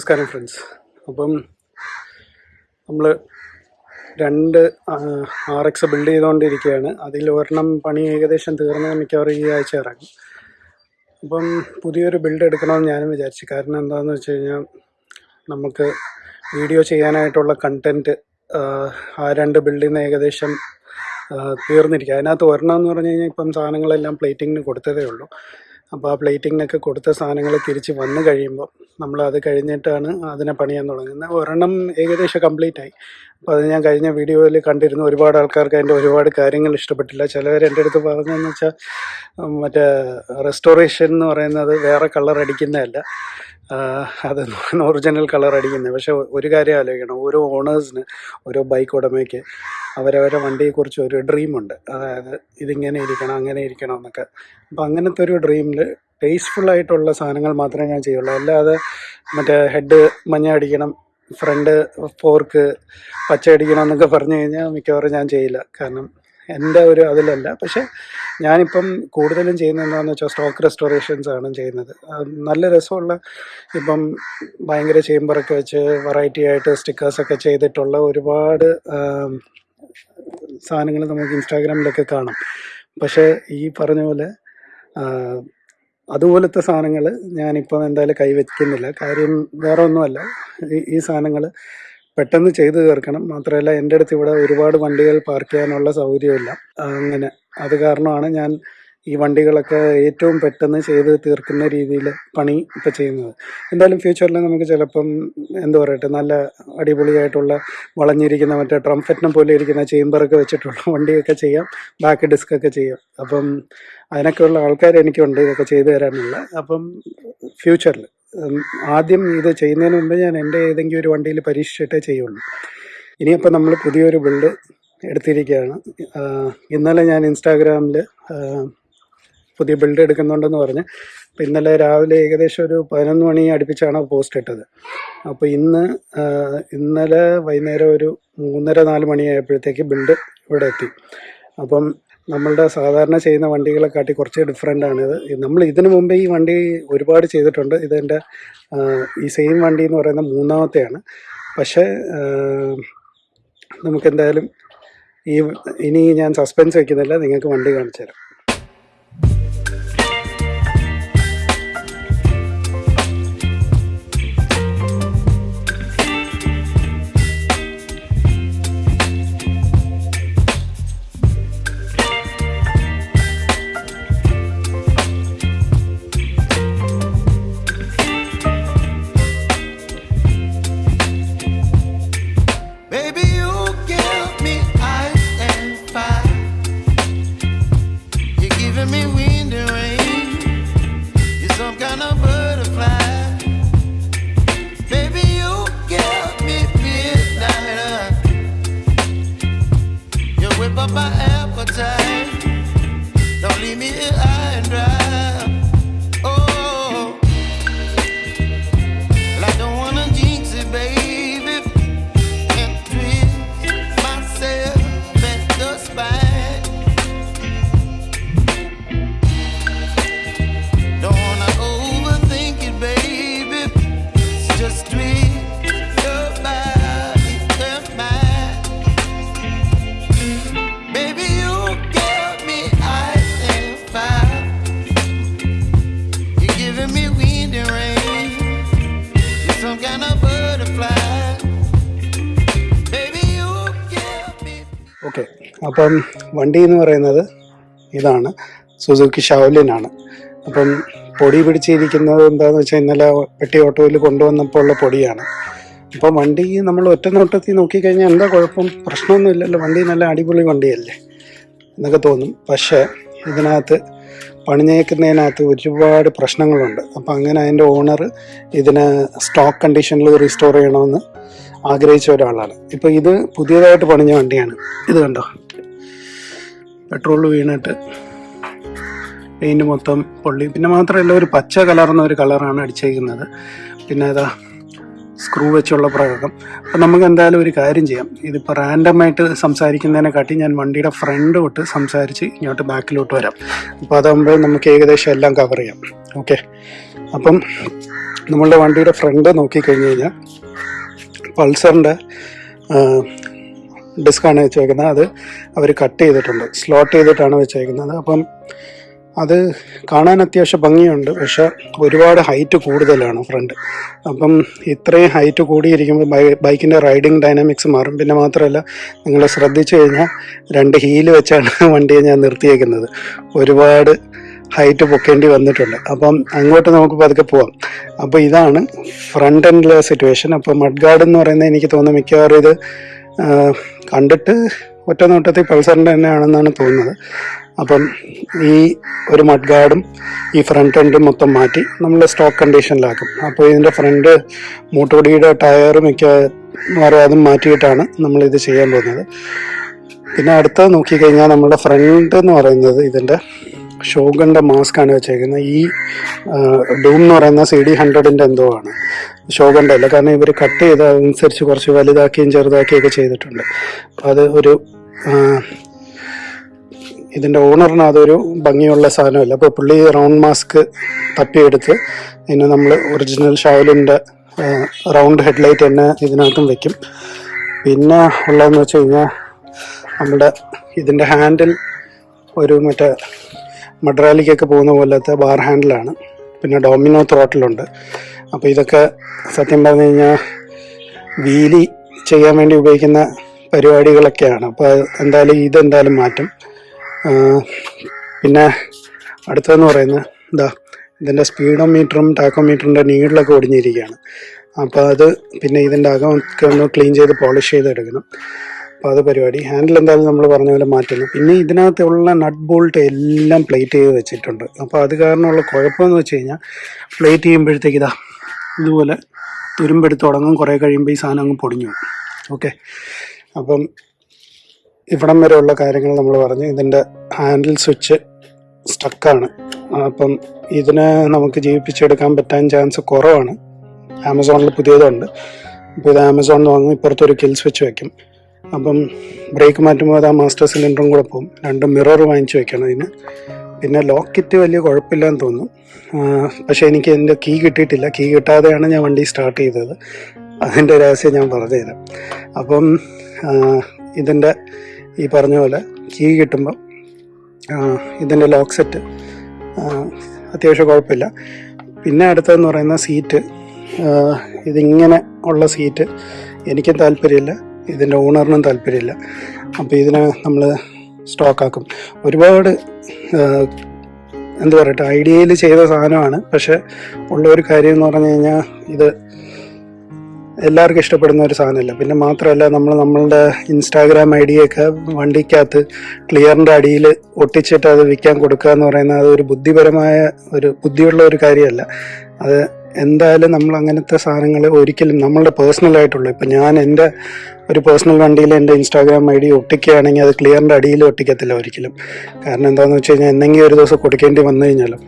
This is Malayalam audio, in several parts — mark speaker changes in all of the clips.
Speaker 1: നമസ്കാരം ഫ്രണ്ട്സ് അപ്പം നമ്മൾ രണ്ട് ആർ എക്സ് ബിൽഡ് ചെയ്തുകൊണ്ടിരിക്കുകയാണ് അതിൽ ഒരെണ്ണം പണി ഏകദേശം തീർന്ന് മിക്കവാറും ഈ ആഴ്ച ഇറങ്ങും. അപ്പം പുതിയൊരു ബിൽഡ് എടുക്കണമെന്ന് ഞാനും വിചാരിച്ചു. കാരണം എന്താണെന്ന് വെച്ച് കഴിഞ്ഞാൽ നമുക്ക് വീഡിയോ ചെയ്യാനായിട്ടുള്ള കണ്ടന്റ് ആ രണ്ട് ബിൽഡിൽ നിന്ന് ഏകദേശം തീർന്നിരിക്കുക അതിനകത്ത് ഒരെണ്ണം എന്ന് പറഞ്ഞു കഴിഞ്ഞാൽ ഇപ്പം സാധനങ്ങളെല്ലാം പ്ലേറ്റിങ്ങിന് കൊടുത്തതേ ഉള്ളൂ. അപ്പോൾ ആ പ്ലേറ്റിങ്ങിനൊക്കെ കൊടുത്ത സാധനങ്ങൾ തിരിച്ച് വന്നു കഴിയുമ്പോൾ നമ്മൾ അത് കഴിഞ്ഞിട്ടാണ് അതിനെ പണിയാൻ തുടങ്ങുന്നത്. ഒരെണ്ണം ഏകദേശം കംപ്ലീറ്റ് ആയി അത് ഞാൻ കഴിഞ്ഞ വീഡിയോയിൽ കണ്ടിരുന്നു. ഒരുപാട് ആൾക്കാർക്ക് അതിന്റെ ഒരുപാട് കാര്യങ്ങൾ ഇഷ്ടപ്പെട്ടില്ല. ചിലവർ എന്റെ അടുത്ത് പറഞ്ഞതെന്ന് വെച്ചാൽ മറ്റേ റെസ്റ്റോറേഷൻ എന്ന് പറയുന്നത് വേറെ കളർ അടിക്കുന്നതല്ല. അത് ഒറിജിനൽ കളർ അടിക്കുന്നത് പക്ഷേ ഒരു കാര്യം ആലോചിക്കണം. ഓരോ ഓണേഴ്സിന് ഓരോ ബൈക്ക് ഉടമയ്ക്ക് അവരവരെ വണ്ടിയെക്കുറിച്ച് ഒരു ഡ്രീമുണ്ട് അതായത് ഇതിങ്ങനെ ഇരിക്കണം അങ്ങനെ ഇരിക്കണം എന്നൊക്കെ. അപ്പം അങ്ങനത്തെ ഒരു ഡ്രീമിൽ ടേസ്റ്റ്ഫുള്ളായിട്ടുള്ള സാധനങ്ങൾ മാത്രമേ ഞാൻ ചെയ്യുള്ളൂ. അല്ലാതെ മറ്റേ ഹെഡ് മഞ്ഞ അടിക്കണം ഫ്രണ്ട് പോർക്ക് പച്ചയടിക്കണം എന്നൊക്കെ പറഞ്ഞു കഴിഞ്ഞാൽ മിക്കവാറും ഞാൻ ചെയ്യില്ല. കാരണം എന്റെ ഒരു അതിലല്ല. പക്ഷേ ഞാനിപ്പം കൂടുതലും ചെയ്യുന്നത് എന്താണെന്ന് വെച്ചാൽ സ്റ്റോക്ക് റെസ്റ്റോറേഷൻസ് ആണ് ചെയ്യുന്നത്. നല്ല രസമുള്ള ഇപ്പം ഭയങ്കര ചേമ്പറൊക്കെ വെച്ച് വെറൈറ്റി ആയിട്ട് സ്റ്റിക്കേഴ്സൊക്കെ ചെയ്തിട്ടുള്ള ഒരുപാട് സാധനങ്ങൾ നമുക്ക് ഇൻസ്റ്റാഗ്രാമിലൊക്കെ കാണാം. പക്ഷേ ഈ പറഞ്ഞ പോലെ അതുപോലത്തെ സാധനങ്ങൾ ഞാനിപ്പം എന്തായാലും കൈവയ്ക്കുന്നില്ല. കാര്യം വേറെ ഒന്നുമല്ല. ഈ സാധനങ്ങൾ പെട്ടെന്ന് ചെയ്തു തീർക്കണം. മാത്രമല്ല എന്റെ അടുത്ത് ഇവിടെ ഒരുപാട് വണ്ടികൾ പാർക്ക് ചെയ്യാനുള്ള സൗകര്യമില്ല. അങ്ങനെ. അത് കാരണമാണ് ഞാൻ ഈ വണ്ടികളൊക്കെ ഏറ്റവും പെട്ടെന്ന് ചെയ്ത് തീർക്കുന്ന രീതിയിൽ പണി ഇപ്പം ചെയ്യുന്നത്. എന്തായാലും ഫ്യൂച്ചറിൽ നമുക്ക് ചിലപ്പം എന്താ പറയട്ടെ നല്ല അടിപൊളിയായിട്ടുള്ള വളഞ്ഞിരിക്കുന്ന മറ്റേ ട്രംഫറ്റിനെ പോലെ ഇരിക്കുന്ന ചേമ്പറൊക്കെ വെച്ചിട്ടുള്ള വണ്ടിയൊക്കെ ചെയ്യാം ബാക്ക് ഡിസ്ക് ഒക്കെ ചെയ്യാം. അപ്പം അതിനൊക്കെയുള്ള ആൾക്കാർ എനിക്കുണ്ട് ഇതൊക്കെ ചെയ്തു തരാനുള്ള. അപ്പം ഫ്യൂച്ചറിൽ ആദ്യം ഇത് ചെയ്യുന്നതിന് മുമ്പ് ഞാൻ എന്റെ ഏതെങ്കിലും ഒരു വണ്ടിയിൽ പരീക്ഷിച്ചിട്ടേ ചെയ്യുള്ളൂ. ഇനിയിപ്പോൾ നമ്മൾ പുതിയൊരു ബിൽഡ് എടുത്തിരിക്കുകയാണ്. ഇന്നലെ ഞാൻ ഇൻസ്റ്റാഗ്രാമിൽ പുതിയ ബിൽഡ് എടുക്കുന്നുണ്ടെന്ന് പറഞ്ഞ്. അപ്പോൾ ഇന്നലെ രാവിലെ ഏകദേശം ഒരു പതിനൊന്ന് മണി അടുപ്പിച്ചാണ് പോസ്റ്റ് ഇട്ടത്. അപ്പോൾ ഇന്ന് ഇന്നലെ വൈകുന്നേരം ഒരു മൂന്നര നാല് മണിയായപ്പോഴത്തേക്ക് ബിൽഡ് ഇവിടെ എത്തി. അപ്പം നമ്മളുടെ സാധാരണ ചെയ്യുന്ന വണ്ടികളെ കാട്ടി കുറച്ച് ഡിഫറെന്റ് ആണിത് നമ്മൾ ഇതിനു മുമ്പേ ഈ വണ്ടി ഒരുപാട് ചെയ്തിട്ടുണ്ട്. ഇതെന്റെ ഈ സെയിം വണ്ടി എന്ന് പറയുന്ന മൂന്നാമത്തെയാണ്. പക്ഷേ നമുക്കെന്തായാലും ഈ ഇനി ഞാൻ സസ്പെൻസ് വയ്ക്കുന്നില്ല നിങ്ങൾക്ക് വണ്ടി കാണിച്ചു തരാം അപ്പം വണ്ടി എന്ന് പറയുന്നത് ഇതാണ്. സുസുക്കി ഷാവലിനാണ് അപ്പം പൊടി പിടിച്ചിരിക്കുന്നത് എന്താണെന്ന് വെച്ചാൽ ഇന്നലെ പെട്ടി ഓട്ടോയിൽ കൊണ്ടുവന്നപ്പോൾ ഉള്ള പൊടിയാണ്. അപ്പോൾ വണ്ടി നമ്മൾ ഒറ്റ നോട്ടത്തിൽ നോക്കിക്കഴിഞ്ഞാൽ എന്താ കുഴപ്പം? പ്രശ്നമൊന്നും ഇല്ലല്ലോ. വണ്ടി നല്ല അടിപൊളി വണ്ടിയല്ലേ എന്നൊക്കെ തോന്നും. പക്ഷേ ഇതിനകത്ത് പണിഞ്ഞേക്കുന്നതിനകത്ത് ഒരുപാട് പ്രശ്നങ്ങളുണ്ട്. അപ്പം അങ്ങനെ അതിന്റെ ഓണർ ഇതിനെ സ്റ്റോക്ക് കണ്ടീഷനിൽ റീസ്റ്റോർ ചെയ്യണമെന്ന് ആഗ്രഹിച്ച ഒരാളാണ്. ഇപ്പോൾ ഇത് പുതിയതായിട്ട് പണിഞ്ഞ വണ്ടിയാണ്. ഇത് കണ്ടോ? പെട്രോൾ വീണിട്ട് പെയിന്റ് മൊത്തം പൊള്ളി. പിന്നെ മാത്രമല്ല ഒരു പച്ച കലർന്ന ഒരു കളറാണ് അടിച്ചേക്കുന്നത്. പിന്നെ ഇതാ സ്ക്രൂ വെച്ചുള്ള പ്രയോഗം അപ്പം നമുക്ക് എന്തായാലും ഒരു കാര്യം ചെയ്യാം. ഇതിപ്പോൾ റാൻഡമായിട്ട് സംസാരിക്കുന്നതിനെക്കാട്ടി ഞാൻ വണ്ടിയുടെ ഫ്രണ്ട് തൊട്ട് സംസാരിച്ച് ഇങ്ങോട്ട് ബാക്കിലോട്ട് വരാം. അപ്പോൾ അതാകുമ്പോൾ നമുക്ക് ഏകദേശം എല്ലാം കവർ ചെയ്യാം. ഓക്കെ അപ്പം നമ്മളുടെ വണ്ടിയുടെ ഫ്രണ്ട് നോക്കിക്കഴിഞ്ഞ് കഴിഞ്ഞാൽ പൾസറിന്റെ ഡിസ്ക്കാണ് വെച്ചേക്കുന്നത്. അത് അവർ കട്ട് ചെയ്തിട്ടുണ്ട്. സ്ലോട്ട് ചെയ്തിട്ടാണ് വെച്ചേക്കുന്നത്. അപ്പം അത് കാണാൻ അത്യാവശ്യം ഭംഗിയുണ്ട്. പക്ഷെ ഒരുപാട് ഹൈറ്റ് കൂടുതലാണ് ഫ്രണ്ട്. അപ്പം ഇത്രയും ഹൈറ്റ് കൂടിയിരിക്കുമ്പോൾ ബൈക്കിന്റെ റൈഡിങ് ഡൈനാമിക്സ് മാറും. പിന്നെ മാത്രമല്ല നിങ്ങൾ ശ്രദ്ധിച്ചു കഴിഞ്ഞാൽ രണ്ട് ഹീൽ വെച്ചാണ് വണ്ടിയെ ഞാൻ നിർത്തിയേക്കുന്നത്. ഒരുപാട് ഹൈറ്റ് പൊക്കേണ്ടി വന്നിട്ടുണ്ട്. അപ്പം അങ്ങോട്ട് നമുക്ക് പതുക്കെ പോവാം. അപ്പോൾ ഇതാണ് ഫ്രണ്ട് എൻഡിലെ സിറ്റുവേഷൻ. അപ്പോൾ മഡ് ഗാർഡ് എന്ന് പറയുന്നത് എനിക്ക് തോന്നുന്നു മിക്കവാറും ഇത് കണ്ടിട്ട് ഒറ്റ നോട്ടത്തിൽ പൾസറിന്റെ തന്നെയാണെന്നാണ് തോന്നുന്നത്. അപ്പം ഈ ഒരു മഡ് ഗാർഡും ഈ ഫ്രണ്ട് എൻഡും മൊത്തം മാറ്റി നമ്മൾ സ്റ്റോക്ക് കണ്ടീഷനിലാക്കും അപ്പോൾ ഇതിന്റെ ഫ്രണ്ട് മൂട്ടുപൊടിയുടെ ടയറും മിക്ക വേറെ അതും മാറ്റിയിട്ടാണ് നമ്മൾ ഇത് ചെയ്യാൻ പോകുന്നത്. പിന്നെ അടുത്തത് നോക്കിക്കഴിഞ്ഞാൽ നമ്മുടെ ഫ്രണ്ട് എന്ന് പറയുന്നത് ഇതിന്റെ ഷോഗന്റെ മാസ്ക് ആണ് വെച്ചേക്കുന്നത്. ഈ ഡൂം എന്ന് പറയുന്ന സി ഡി ഹൺഡ്രഡിന്റെ എന്തോ ആണ്. അല്ല കാരണം ഇവർ കട്ട് ചെയ്ത് അതനുസരിച്ച് കുറച്ച് വലുതാക്കിയും ചെറുതാക്കിയൊക്കെ ചെയ്തിട്ടുണ്ട്. അപ്പം അത് ഒരു ഇതിന്റെ ഓണറിന് അതൊരു ഭംഗിയുള്ള സാധനമല്ല. അപ്പോൾ പുള്ളി റൗണ്ട് മാസ്ക് തപ്പിയെടുത്ത് ഇതിന് നമ്മൾ ഒറിജിനൽ ഷാവലിന്റെ റൗണ്ട് ഹെഡ്ലൈറ്റ് തന്നെ ഇതിനകത്തും വെക്കും. പിന്നെ ഉള്ളതെന്ന് വെച്ച് കഴിഞ്ഞാൽ നമ്മുടെ ഇതിന്റെ ഹാൻഡിൽ ഒരു മറ്റേ മഡ്രാലിക്കൊക്കെ പോകുന്ന പോലത്തെ ബാർ ഹാൻഡിലാണ്. പിന്നെ ഡോമിനോ ത്രോട്ടിലുണ്ട്. അപ്പോൾ ഇതൊക്കെ സത്യം പറഞ്ഞു കഴിഞ്ഞാൽ വീലി ചെയ്യാൻ വേണ്ടി ഉപയോഗിക്കുന്ന പരിപാടികളൊക്കെയാണ്. അപ്പോൾ എന്തായാലും ഇതെന്തായാലും മാറ്റും. പിന്നെ അടുത്തതെന്ന് പറയുന്നത് എന്താ ഇതിന്റെ സ്പീഡോമീറ്ററും ടാക്കോമീറ്ററിന്റെ നീഡിലൊക്കെ ഒടിഞ്ഞിരിക്കുകയാണ്. അപ്പോൾ അത് പിന്നെ ഇതിന്റെ അകമൊക്കെ ഒന്ന് ക്ലീൻ ചെയ്ത് പോളിഷ് ചെയ്ത് എടുക്കണം അപ്പോൾ അത് പരിപാടി. ഹാൻഡിൽ എന്തായാലും നമ്മൾ പറഞ്ഞ പോലെ മാറ്റുന്നു. പിന്നെ ഇതിനകത്തുള്ള നട്ട് ബോൾട്ട് എല്ലാം പ്ലേറ്റ് ചെയ്ത് വെച്ചിട്ടുണ്ട്. അപ്പോൾ അത് കാരണമുള്ള കുഴപ്പമെന്ന് വെച്ച് കഴിഞ്ഞാൽ പ്ലേറ്റ് ചെയ്യുമ്പോഴത്തേക്ക് ഇതാ ഇതുപോലെ തുരുമ്പെടുത്ത് തുടങ്ങും. കുറേ കഴിയുമ്പോൾ ഈ സാധനം അങ്ങ് പൊടിഞ്ഞു ഓക്കെ. അപ്പം ഇവിടം വരെയുള്ള കാര്യങ്ങൾ നമ്മൾ പറഞ്ഞു. ഇതിന്റെ ഹാൻഡിൽ സ്വിച്ച് സ്റ്റക്കാണ്. അപ്പം ഇതിനെ നമുക്ക് ജീവിപ്പിച്ചെടുക്കാൻ പറ്റാൻ ചാൻസ് കുറവാണ്. ആമസോണിൽ പുതിയതുണ്ട്. അപ്പോൾ ഇത് ആമസോണിൽ വാങ്ങും. ഇപ്പുറത്തൊരു കിൽ സ്വിച്ച് വെക്കും. അപ്പം ബ്രേക്ക് മാറ്റുമ്പോൾ അത് ആ മാസ്റ്റർ സിലിണ്ടറും കൂടെ പോകും. രണ്ട് മിറർ വാങ്ങിച്ച് വെക്കണം ഇതിന്. പിന്നെ ലോക്കിറ്റ് വലിയ കുഴപ്പമില്ലെന്ന് തോന്നുന്നു. പക്ഷേ എനിക്ക് എന്റെ കീ കിട്ടിയിട്ടില്ല. കീ കിട്ടാതെയാണ് ഞാൻ വണ്ടി സ്റ്റാർട്ട് ചെയ്തത്. അതിന്റെ രഹസ്യം ഞാൻ പറഞ്ഞുതരാം. അപ്പം ഇതിന്റെ ഈ പറഞ്ഞ പോലെ കീ കിട്ടുമ്പോൾ ഇതിന്റെ ലോക്ക് സെറ്റ് അത്യാവശ്യം കുഴപ്പമില്ല. പിന്നെ അടുത്തതെന്ന് പറയുന്ന സീറ്റ് ഇതിങ്ങനെ ഉള്ള സീറ്റ് എനിക്കും താല്പര്യമില്ല. ഇതിന്റെ ഓണറിനും താല്പര്യമില്ല. അപ്പോൾ ഇതിനെ നമ്മൾ സ്റ്റോക്കാക്കും. ഒരുപാട് എന്താ പറയട്ടെ ഐഡിയയിൽ ചെയ്ത സാധനമാണ്. പക്ഷെ ഉള്ള ഒരു കാര്യം എന്ന് പറഞ്ഞു കഴിഞ്ഞാൽ ഇത് എല്ലാവർക്കും ഇഷ്ടപ്പെടുന്ന ഒരു സാധനമല്ല. പിന്നെ മാത്രമല്ല നമ്മൾ നമ്മളുടെ ഇൻസ്റ്റാഗ്രാം ഐ ഡിയൊക്കെ വണ്ടിക്കകത്ത് ക്ലിയറിന്റെ അടിയിൽ ഒട്ടിച്ചിട്ട് അത് വിൽക്കാൻ കൊടുക്കുക എന്ന് പറയുന്നത് അത് ഒരു ബുദ്ധിപരമായ ഒരു ബുദ്ധിയുള്ള ഒരു കാര്യമല്ല. അത് എന്തായാലും നമ്മൾ അങ്ങനത്തെ സാധനങ്ങൾ ഒരിക്കലും നമ്മളുടെ പേഴ്സണലായിട്ടുള്ളൂ ഇപ്പം ഞാൻ എന്റെ ഒരു പേഴ്സണൽ വണ്ടിയിൽ എന്റെ ഇൻസ്റ്റാഗ്രാം ഐ ഡി ഒട്ടിക്കുകയാണെങ്കിൽ അത് ക്ലിയറിന്റെ അടിയിൽ ഒട്ടിക്കത്തില്ല ഒരിക്കലും. കാരണം എന്താണെന്ന് വെച്ച് കഴിഞ്ഞാൽ എന്തെങ്കിലും ഒരു ദിവസം കൊടുക്കേണ്ടി വന്നു കഴിഞ്ഞാലും.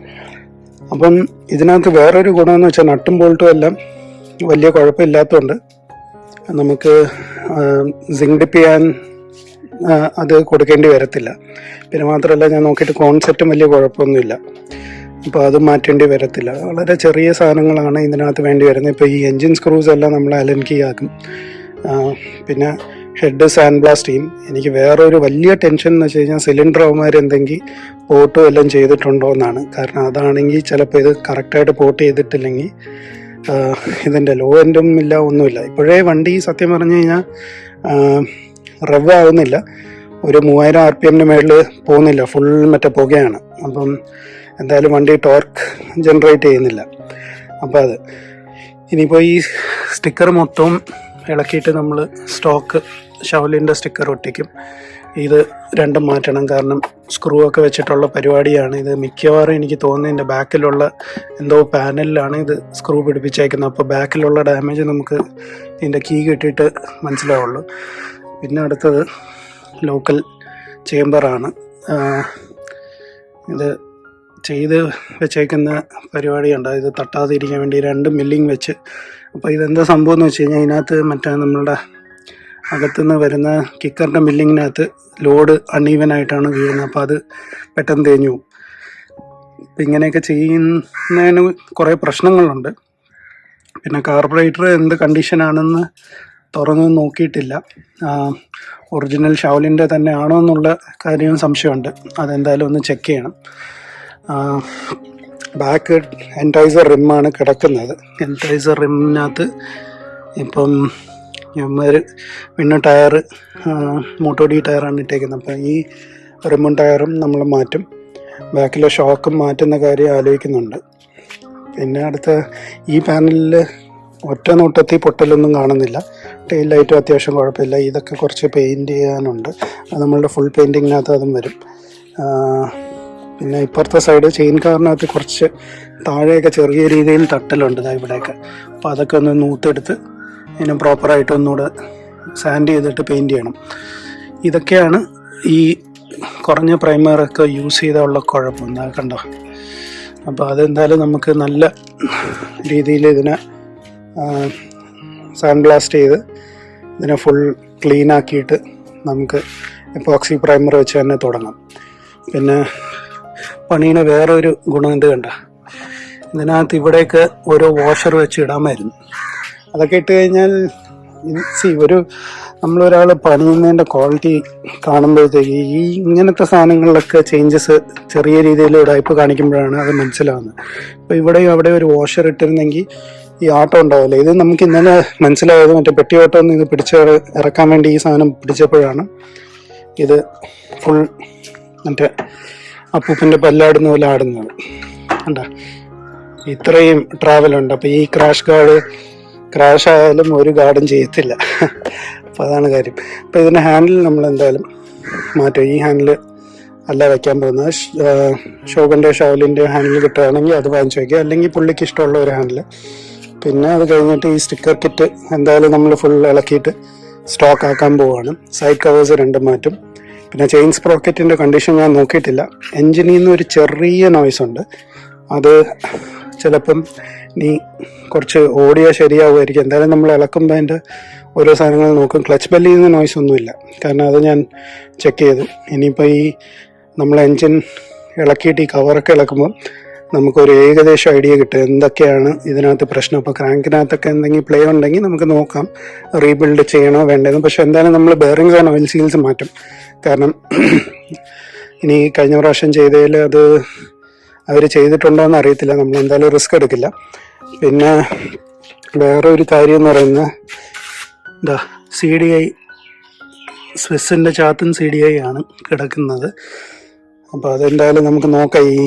Speaker 1: അപ്പം ഇതിനകത്ത് വേറൊരു ഗുണമെന്ന് വെച്ചാൽ നട്ടും ബോൾട്ടും എല്ലാം വലിയ കുഴപ്പമില്ലാത്തതുകൊണ്ട് നമുക്ക് സിങ്ക് ഡിപ്പ് ചെയ്യാൻ അത് കൊടുക്കേണ്ടി വരത്തില്ല. പിന്നെ മാത്രമല്ല ഞാൻ നോക്കിയിട്ട് കോൺസെപ്റ്റും വലിയ കുഴപ്പമൊന്നുമില്ല. അപ്പോൾ അത് മാറ്റേണ്ടി വരത്തില്ല. വളരെ ചെറിയ സാധനങ്ങളാണ് ഇതിനകത്ത് വേണ്ടി വരുന്നത്. ഇപ്പോൾ ഈ എൻജിൻ സ്ക്രൂസ് എല്ലാം നമ്മൾ അലൻ കീ ആക്കും. പിന്നെ ഹെഡ് സാൻഡ് ബ്ലാസ്റ്റ് ചെയ്യും. എനിക്ക് വേറൊരു വലിയ ടെൻഷൻ എന്ന് വെച്ച് കഴിഞ്ഞാൽ സിലിണ്ടർ അവന്മാർ എന്തെങ്കിൽ പോട്ടും എല്ലാം ചെയ്തിട്ടുണ്ടോ എന്നാണ്. കാരണം അതാണെങ്കിൽ ചിലപ്പോൾ ഇത് കറക്റ്റായിട്ട് പോട്ട് ചെയ്തിട്ടില്ലെങ്കിൽ ഇതിന്റെ ലോ എൻഡും ഇല്ല ഒന്നുമില്ല. ഇപ്പോഴേ വണ്ടി സത്യം പറഞ്ഞു കഴിഞ്ഞാൽ റവ് ആവുന്നില്ല. ഒരു മൂവായിരം ആർ പി എമ്മിന് മേളിൽ പോകുന്നില്ല. ഫുൾ മറ്റേ പുകയാണ്. അപ്പം എന്തായാലും വണ്ടി ടോർക്ക് ജനറേറ്റ് ചെയ്യുന്നില്ല. അപ്പോൾ അത്. ഇനിയിപ്പോൾ ഈ സ്റ്റിക്കർ മൊത്തം ഇളക്കിയിട്ട് നമ്മൾ സ്റ്റോക്ക് ഷവലിന്റെ സ്റ്റിക്കർ ഒട്ടിക്കും. ഇത് രണ്ടും മാറ്റണം. കാരണം സ്ക്രൂ ഒക്കെ വെച്ചിട്ടുള്ള പരിപാടിയാണ്. ഇത് മിക്കവാറും എനിക്ക് തോന്നുന്നത് എന്റെ ബാക്കിലുള്ള എന്തോ പാനലിലാണ് ഇത് സ്ക്രൂ പിടിപ്പിച്ചേക്കുന്നത്. അപ്പോൾ ബാക്കിലുള്ള ഡാമേജ് നമുക്ക് ഇതിന്റെ കീ കിട്ടിയിട്ട് മനസ്സിലാവുള്ളൂ. പിന്നെ അടുത്തത് ലോക്കൽ ചേംബറാണ് ഇത് ചെയ്ത് വെച്ചേക്കുന്ന പരിപാടിയുണ്ട്. ഇത് തട്ടാതിരിക്കാൻ വേണ്ടി രണ്ട് മില്ലിങ് വെച്ച്. അപ്പോൾ ഇതെന്താ സംഭവം എന്ന് വെച്ച് കഴിഞ്ഞാൽ ഇതിനകത്ത് മറ്റേ നമ്മളുടെ അകത്തുനിന്ന് വരുന്ന കിക്കറിന്റെ മില്ലിങ്ങിനകത്ത് ലോഡ് അൺഈവൻ ആയിട്ടാണ് വീഴുന്നത്. അപ്പോൾ അത് പെട്ടെന്ന് തേഞ്ഞു പോകും. അപ്പം ഇങ്ങനെയൊക്കെ ചെയ്യുന്നതിന് കുറേ പ്രശ്നങ്ങളുണ്ട്. പിന്നെ കാർബറേറ്റർ എന്ത് കണ്ടീഷനാണെന്ന് തുറന്ന് നോക്കിയിട്ടില്ല. ഒറിജിനൽ ഷൗലിന്റെ തന്നെ ആണോ എന്നുള്ള കാര്യവും സംശയമുണ്ട്. അതെന്തായാലും ഒന്ന് ചെക്ക് ചെയ്യണം. ബാക്ക് എന്റൈസർ റിമ്മാണ് കിടക്കുന്നത്. എന്റൈസർ റിമ്മിനകത്ത് ഇപ്പം ഒരു പിന്നെ ടയർ മോട്ടോഡി ടയറാണ് ഇട്ടേക്കുന്നത്. അപ്പം ഈ റിമ്മും ടയറും നമ്മൾ മാറ്റും. ബാക്കിലെ ഷോക്കും മാറ്റുന്ന കാര്യം ആലോചിക്കുന്നുണ്ട്. പിന്നെ അടുത്ത ഈ പാനലിൽ ഒറ്റ നോട്ടത്തിൽ പൊട്ടലൊന്നും കാണുന്നില്ല. ടെയിൽ ലൈറ്റും അത്യാവശ്യം കുഴപ്പമില്ല. ഇതൊക്കെ കുറച്ച് പെയിന്റ് ചെയ്യാനുണ്ട്. അത് നമ്മളുടെ ഫുൾ പെയിന്റിങ്ങിനകത്ത് അതും വരും. പിന്നെ ഇപ്പുറത്തെ സൈഡ് ചെയിൻ കാറിനകത്ത് കുറച്ച് താഴെയൊക്കെ ചെറിയ രീതിയിൽ തട്ടലുണ്ട്. ഇവിടെയൊക്കെ. അപ്പോൾ അതൊക്കെ ഒന്ന് നൂത്തെടുത്ത് ഇതിനെ പ്രോപ്പറായിട്ട് ഒന്നുകൂടെ സാൻഡ് ചെയ്തിട്ട് പെയിന്റ് ചെയ്യണം. ഇതൊക്കെയാണ് ഈ കുറഞ്ഞ പ്രൈമറൊക്കെ യൂസ് ചെയ്തുള്ള കുഴപ്പം. എന്താ കണ്ടോ? അപ്പോൾ അതെന്തായാലും നമുക്ക് നല്ല രീതിയിൽ ഇതിനെ സാൻഡ് ബ്ലാസ്റ്റ് ചെയ്ത് ഇതിനെ ഫുൾ ക്ലീൻ ആക്കിയിട്ട് നമുക്ക് എപ്പോക്സി പ്രൈമർ വെച്ച് തന്നെ തുടങ്ങാം. പിന്നെ പണീനെ വേറെ ഒരു ഗുണം എന്ത് കണ്ട. ഇതിനകത്ത് ഇവിടെയൊക്കെ ഓരോ വാഷർ വെച്ച് ഇടാമായിരുന്നു അതൊക്കെ ഇട്ട് കഴിഞ്ഞാൽ സി ഒരു നമ്മളൊരാൾ പണിയുന്നതിന്റെ ക്വാളിറ്റി കാണുമ്പോഴത്തേക്ക് ഈ ഇങ്ങനത്തെ സാധനങ്ങളിലൊക്കെ ചേഞ്ചസ് ചെറിയ രീതിയിൽ ഉടായ്പ കാണിക്കുമ്പോഴാണ് അത് മനസ്സിലാവുന്നത്. ഇപ്പോൾ ഇവിടെയും അവിടെ ഒരു വാഷർ ഇട്ടിരുന്നെങ്കിൽ ഈ ആട്ടം ഉണ്ടാവില്ല? ഇത് നമുക്ക് ഇന്നലെ മനസ്സിലായത് മറ്റേ പെട്ടി ഓട്ടം ഒന്ന് ഇത് പിടിച്ച് ഇറക്കാൻ വേണ്ടി ഈ സാധനം പിടിച്ചപ്പോഴാണ് ഇത് ഫുൾ മറ്റേ അപ്പൂപ്പന്റെ പല്ലാടുന്ന പോലെ ആടുന്നത് കണ്ടോ? ഇത്രയും ട്രാവലുണ്ട് അപ്പം ഈ ക്രാഷ് ഗാർഡ് ക്രാഷ് ആയാലും ഒരു ഗാർഡും ചെയ്യത്തില്ല. അപ്പോൾ അതാണ് കാര്യം. അപ്പം ഇതിന്റെ ഹാൻഡിൽ നമ്മൾ എന്തായാലും മാറ്റും. ഈ ഹാൻഡിൽ അല്ല വെക്കാൻ പോകുന്നത്. ഷോഗന്റെ ഷോലിന്റെ ഹാൻഡിൽ കിട്ടുകയാണെങ്കിൽ അത് വാങ്ങിച്ചു വയ്ക്കുക അല്ലെങ്കിൽ പുള്ളിക്ക് ഇഷ്ടമുള്ള ഒരു ഹാൻഡിൽ പിന്നെ അത് കഴിഞ്ഞിട്ട് ഈ സ്റ്റിക്കർ കിറ്റ് എന്തായാലും നമ്മൾ ഫുൾ ഇളക്കിയിട്ട് സ്റ്റോക്ക് ആക്കാൻ പോവുകയാണ് സൈഡ് കവേഴ്സ് രണ്ടും മാറ്റും. പിന്നെ ചെയിൻ സ്പ്രോക്കറ്റിന്റെ കണ്ടീഷൻ ഞാൻ നോക്കിയിട്ടില്ല. എൻജിനിൽ നിന്ന് ഒരു ചെറിയ നോയ്സ് ഉണ്ട്. അത് ചിലപ്പം നീ കുറച്ച് ഓടിയാൽ ശരിയാവുമായിരിക്കും. എന്തായാലും നമ്മൾ ഇളക്കുമ്പോൾ അതിന്റെ ഓരോ സാധനങ്ങൾ നോക്കും. ക്ലച്ച് ബെല്ലിൽ നിന്ന് നോയ്സ് ഒന്നുമില്ല. കാരണം അത് ഞാൻ ചെക്ക് ചെയ്തു. ഇനിയിപ്പോൾ ഈ നമ്മൾ എൻജിൻ ഇളക്കിയിട്ട് ഈ കവറൊക്കെ ഇളക്കുമ്പോൾ നമുക്കൊരു ഏകദേശം ഐഡിയ കിട്ടും. എന്തൊക്കെയാണ് ഇതിനകത്ത് പ്രശ്നം? ഇപ്പോൾ ക്രാങ്കിനകത്തൊക്കെ എന്തെങ്കിലും പ്ലേ ഉണ്ടെങ്കിൽ നമുക്ക് നോക്കാം. റീബിൽഡ് ചെയ്യണോ വേണ്ടതെന്ന് പക്ഷെ എന്തായാലും നമ്മൾ ബെയറിങ്സ് ആൻഡ് ഓയിൽ സീൽസ് മാറ്റും. കാരണം ഇനി കഴിഞ്ഞ പ്രാവശ്യം ചെയ്തതിൽ അത് അവർ ചെയ്തിട്ടുണ്ടോ എന്ന് അറിയത്തില്ല. നമ്മൾ എന്തായാലും റിസ്ക് എടുക്കില്ല. പിന്നെ വേറെ ഒരു കാര്യം എന്ന് പറയുന്നത് എന്താ സി ഡി ഐ സ്വിസ്സിന്റെ ചാത്തും സി ഡി ഐ ആണ് കിടക്കുന്നത്. അപ്പോൾ അതെന്തായാലും നമുക്ക് നോക്കാം. ഈ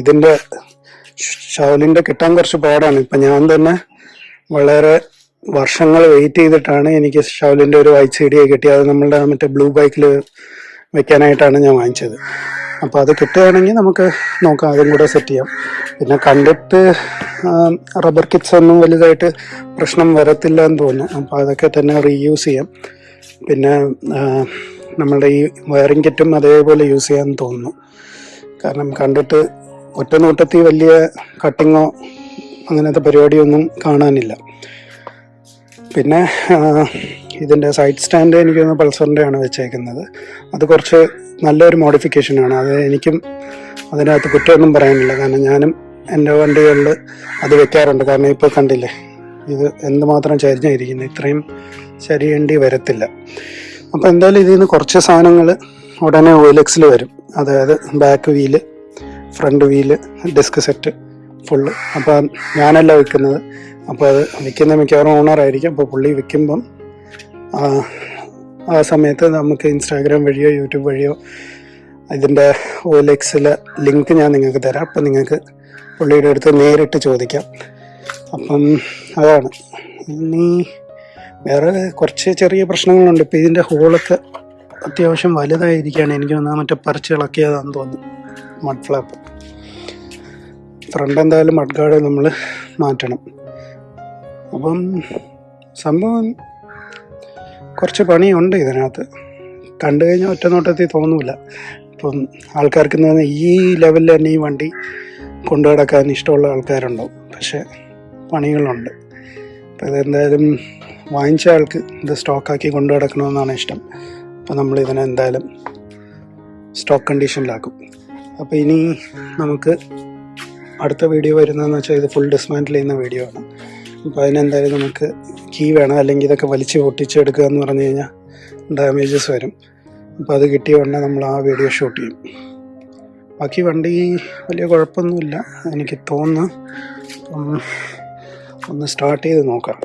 Speaker 1: ഇതിന്റെ ഷവലിന്റെ കിട്ടാൻ കുറച്ച് പാടാണ്. ഇപ്പം ഞാൻ തന്നെ വളരെ വർഷങ്ങൾ വെയിറ്റ് ചെയ്തിട്ടാണ് എനിക്ക് ഷവലിന്റെ ഒരു വൈറ്റ് സി ഡി കിട്ടിയത്. അത് നമ്മളുടെ മറ്റേ ബ്ലൂ ബൈക്കിൽ വെക്കാനായിട്ടാണ് ഞാൻ വാങ്ങിച്ചത്. അപ്പോൾ അത് കിട്ടുകയാണെങ്കിൽ നമുക്ക് നോക്കാം അതും കൂടെ സെറ്റ് ചെയ്യാം. പിന്നെ കണ്ടിട്ട് റബ്ബർ കിറ്റ്സ് ഒന്നും വലുതായിട്ട് പ്രശ്നം വരത്തില്ല എന്ന് തോന്നുന്നു. അപ്പോൾ അതൊക്കെ തന്നെ റീയൂസ് ചെയ്യാം. പിന്നെ നമ്മളുടെ ഈ വയറിംഗ് കിറ്റും അതേപോലെ യൂസ് ചെയ്യാൻ തോന്നുന്നു. കാരണം കണ്ടിട്ട് ഒറ്റ നോട്ടത്തിൽ വലിയ കട്ടിങ്ങോ അങ്ങനത്തെ പരിപാടിയൊന്നും കാണാനില്ല. പിന്നെ ഇതിന്റെ സൈഡ് സ്റ്റാൻഡ് എനിക്ക് പൾസറിന്റെ ആണ് വെച്ചേക്കുന്നത്. അത് കുറച്ച് നല്ലൊരു മോഡിഫിക്കേഷനാണ് അത് എനിക്കും അതിനകത്ത് കുറ്റമൊന്നും പറയാനില്ല. കാരണം ഞാനും എന്റെ വണ്ടികളിൽ അത് വെക്കാറുണ്ട്. കാരണം ഇപ്പോൾ കണ്ടില്ലേ ഇത് എന്തുമാത്രം ചരിഞ്ഞിരിക്കുന്നു ഇത്രയും ചരിയേണ്ടി വരത്തില്ല. അപ്പോൾ എന്തായാലും ഇതിൽ നിന്ന് കുറച്ച് സാധനങ്ങൾ ഉടനെ ഓയിലെക്സിൽ വരും. അതായത് back wheel front wheel disc set full അപ്പം ഞാനല്ല വിൽക്കുന്നത് അപ്പോൾ അത് വിൽക്കുന്ന മിക്കവാറും ഓണറായിരിക്കും അപ്പോൾ പുള്ളി വിൽക്കുമ്പം ആ, സമയത്ത് നമുക്ക് ഇൻസ്റ്റാഗ്രാം വഴിയോ യൂട്യൂബ് വഴിയോ ഇതിന്റെ ഓലെക്സിലെ ലിങ്ക് ഞാൻ നിങ്ങൾക്ക് തരാം. അപ്പം നിങ്ങൾക്ക് പുള്ളിയുടെ അടുത്ത് നേരിട്ട് ചോദിക്കാം. അപ്പം അതാണ്. ഇനി വേറെ കുറച്ച് ചെറിയ പ്രശ്നങ്ങളുണ്ട്. ഇപ്പം ഇതിന്റെ ഹോളൊക്കെ അത്യാവശ്യം വലുതായിരിക്കുകയാണ്. എനിക്ക് തോന്നുന്നത് മറ്റേ പറിച്ച് ഇളക്കിയതാണെന്ന് തോന്നുന്നു. മഡ് ഫ്ലാപ്പ് ഫ്രണ്ട് എന്തായാലും മഡ് ഗാർഡ് നമ്മൾ മാറ്റണം. അപ്പം സംഭവം കുറച്ച് പണിയുണ്ട് ഇതിനകത്ത്. കണ്ടു കഴിഞ്ഞാൽ ഒറ്റ നോട്ടത്തിൽ തോന്നൂല. ഇപ്പം ആൾക്കാർക്ക് എന്ന് പറഞ്ഞാൽ ഈ ലെവലിൽ തന്നെ ഈ വണ്ടി കൊണ്ടു നടക്കാൻ ഇഷ്ടമുള്ള ആൾക്കാരുണ്ടാവും. പക്ഷേ പണികളുണ്ട്. അപ്പോൾ ഇതെന്തായാലും വാങ്ങിച്ച ആൾക്ക് ഇത് സ്റ്റോക്കാക്കി കൊണ്ടു നടക്കണമെന്നാണ് ഇഷ്ടം. അപ്പോൾ നമ്മൾ ഇതിനെ എന്തായാലും സ്റ്റോക്ക് കണ്ടീഷനിലാക്കും. അപ്പോൾ ഇനി നമുക്ക് അടുത്ത വീഡിയോ വരുന്നതെന്ന് വെച്ചാൽ ഇത് ഫുൾ ഡിസ്മാന്റിൽ ചെയ്യുന്ന വീഡിയോ ആണ്. അപ്പോൾ അതിനെന്തായാലും നമുക്ക് കീ വേണം. അല്ലെങ്കിൽ ഇതൊക്കെ വലിച്ച് പൊട്ടിച്ചെടുക്കുക എന്ന് പറഞ്ഞു കഴിഞ്ഞാൽ ഡാമേജസ് വരും. അപ്പോൾ അത് കിട്ടിയ ഉടനെ നമ്മൾ ആ വീഡിയോ ഷൂട്ട് ചെയ്യും. ബാക്കി വണ്ടി വലിയ കുഴപ്പമൊന്നുമില്ല. എനിക്ക് തോന്നുന്നു ഒന്ന് സ്റ്റാർട്ട് ചെയ്ത് നോക്കാം.